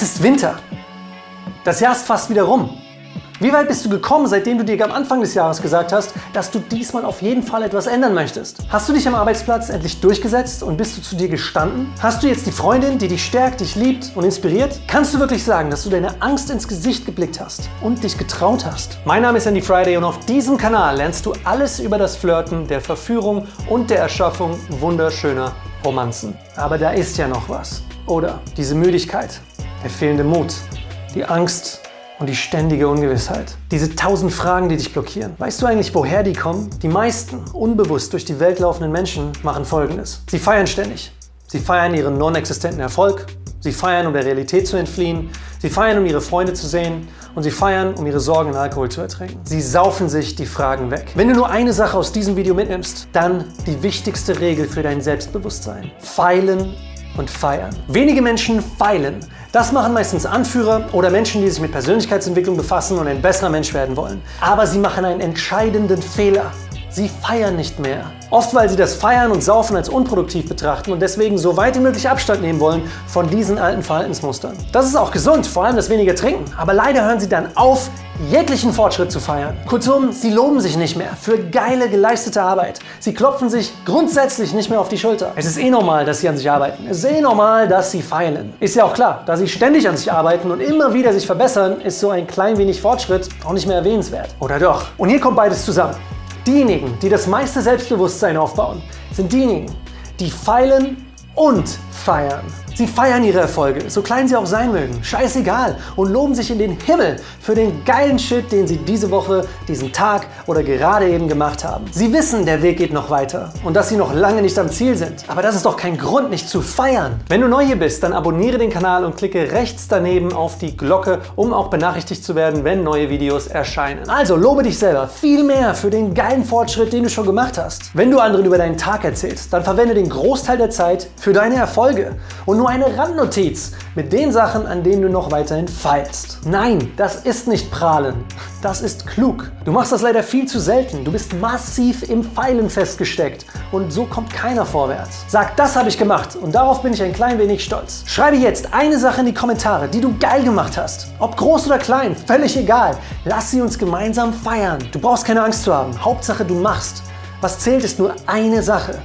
Es ist Winter. Das Jahr ist fast wieder rum. Wie weit bist du gekommen, seitdem du dir am Anfang des Jahres gesagt hast, dass du diesmal auf jeden Fall etwas ändern möchtest? Hast du dich am Arbeitsplatz endlich durchgesetzt und bist du zu dir gestanden? Hast du jetzt die Freundin, die dich stärkt, dich liebt und inspiriert? Kannst du wirklich sagen, dass du deine Angst ins Gesicht geblickt hast und dich getraut hast? Mein Name ist Andy Friday und auf diesem Kanal lernst du alles über das Flirten, der Verführung und der Erschaffung wunderschöner Romanzen. Aber da ist ja noch was. Oder diese Müdigkeit, der fehlende Mut, die Angst und die ständige Ungewissheit. Diese tausend Fragen, die dich blockieren. Weißt du eigentlich, woher die kommen? Die meisten unbewusst durch die Welt laufenden Menschen machen Folgendes. Sie feiern ständig. Sie feiern ihren non-existenten Erfolg. Sie feiern, um der Realität zu entfliehen. Sie feiern, um ihre Freunde zu sehen. Und sie feiern, um ihre Sorgen in Alkohol zu ertränken. Sie saufen sich die Fragen weg. Wenn du nur eine Sache aus diesem Video mitnimmst, dann die wichtigste Regel für dein Selbstbewusstsein. Feilen und feiern. Wenige Menschen feilen. Das machen meistens Anführer oder Menschen, die sich mit Persönlichkeitsentwicklung befassen und ein besserer Mensch werden wollen. Aber sie machen einen entscheidenden Fehler. Sie feiern nicht mehr. Oft, weil sie das Feiern und Saufen als unproduktiv betrachten und deswegen so weit wie möglich Abstand nehmen wollen von diesen alten Verhaltensmustern. Das ist auch gesund, vor allem das weniger Trinken. Aber leider hören sie dann auf, jeglichen Fortschritt zu feiern. Kurzum, sie loben sich nicht mehr für geile geleistete Arbeit. Sie klopfen sich grundsätzlich nicht mehr auf die Schulter. Es ist eh normal, dass sie an sich arbeiten. Es ist eh normal, dass sie feilen. Ist ja auch klar, da sie ständig an sich arbeiten und immer wieder sich verbessern, ist so ein klein wenig Fortschritt auch nicht mehr erwähnenswert. Oder doch? Und hier kommt beides zusammen. Diejenigen, die das meiste Selbstbewusstsein aufbauen, sind diejenigen, die feilen und feiern. Sie feiern ihre Erfolge, so klein sie auch sein mögen, scheißegal, und loben sich in den Himmel für den geilen Shit, den sie diese Woche, diesen Tag oder gerade eben gemacht haben. Sie wissen, der Weg geht noch weiter und dass sie noch lange nicht am Ziel sind. Aber das ist doch kein Grund, nicht zu feiern. Wenn du neu hier bist, dann abonniere den Kanal und klicke rechts daneben auf die Glocke, um auch benachrichtigt zu werden, wenn neue Videos erscheinen. Also lobe dich selber viel mehr für den geilen Fortschritt, den du schon gemacht hast. Wenn du anderen über deinen Tag erzählst, dann verwende den Großteil der Zeit für deine Erfolge und nur nur eine Randnotiz mit den Sachen, an denen du noch weiterhin feilst. Nein, das ist nicht prahlen. Das ist klug. Du machst das leider viel zu selten. Du bist massiv im Pfeilen festgesteckt und so kommt keiner vorwärts. Sag, das habe ich gemacht und darauf bin ich ein klein wenig stolz. Schreibe jetzt eine Sache in die Kommentare, die du geil gemacht hast. Ob groß oder klein, völlig egal. Lass sie uns gemeinsam feiern. Du brauchst keine Angst zu haben. Hauptsache du machst. Was zählt ist nur eine Sache.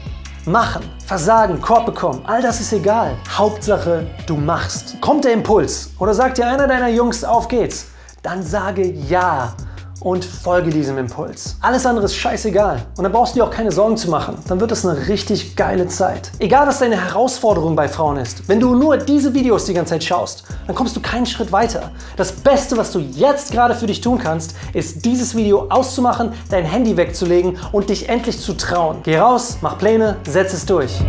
Machen, Versagen, Korb bekommen, all das ist egal. Hauptsache, du machst. Kommt der Impuls oder sagt dir einer deiner Jungs, auf geht's, dann sage ja und folge diesem Impuls. Alles andere ist scheißegal und dann brauchst du dir auch keine Sorgen zu machen. Dann wird es eine richtig geile Zeit. Egal, was deine Herausforderung bei Frauen ist, wenn du nur diese Videos die ganze Zeit schaust, dann kommst du keinen Schritt weiter. Das Beste, was du jetzt gerade für dich tun kannst, ist dieses Video auszumachen, dein Handy wegzulegen und dich endlich zu trauen. Geh raus, mach Pläne, setz es durch.